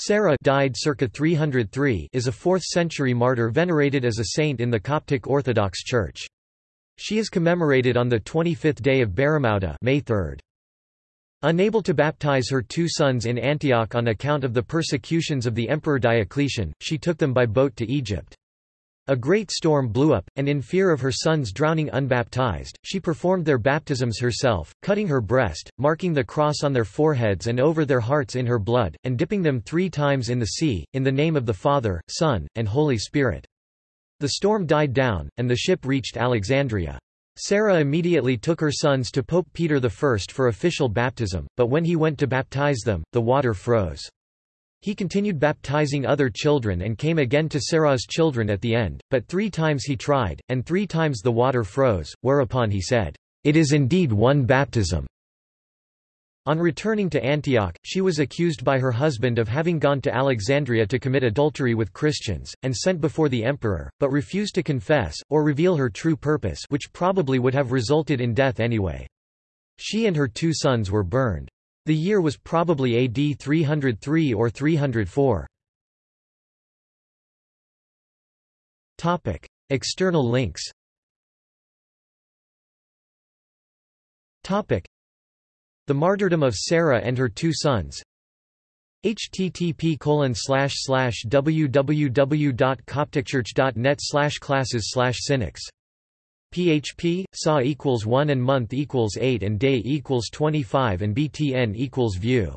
Sarah died circa 303 is a 4th-century martyr venerated as a saint in the Coptic Orthodox Church. She is commemorated on the 25th day of Baramouda May 3. Unable to baptize her two sons in Antioch on account of the persecutions of the Emperor Diocletian, she took them by boat to Egypt. A great storm blew up, and in fear of her sons drowning unbaptized, she performed their baptisms herself, cutting her breast, marking the cross on their foreheads and over their hearts in her blood, and dipping them three times in the sea, in the name of the Father, Son, and Holy Spirit. The storm died down, and the ship reached Alexandria. Sarah immediately took her sons to Pope Peter I for official baptism, but when he went to baptize them, the water froze. He continued baptizing other children and came again to Sarah's children at the end, but three times he tried, and three times the water froze, whereupon he said, "'It is indeed one baptism.'" On returning to Antioch, she was accused by her husband of having gone to Alexandria to commit adultery with Christians, and sent before the emperor, but refused to confess, or reveal her true purpose which probably would have resulted in death anyway. She and her two sons were burned. The year was probably AD 303 or 304. Topic: External links. Topic: The martyrdom of Sarah and her two sons. http www.copticchurch.net classes synex php sa equals 1 and month equals 8 and day equals 25 and btn equals view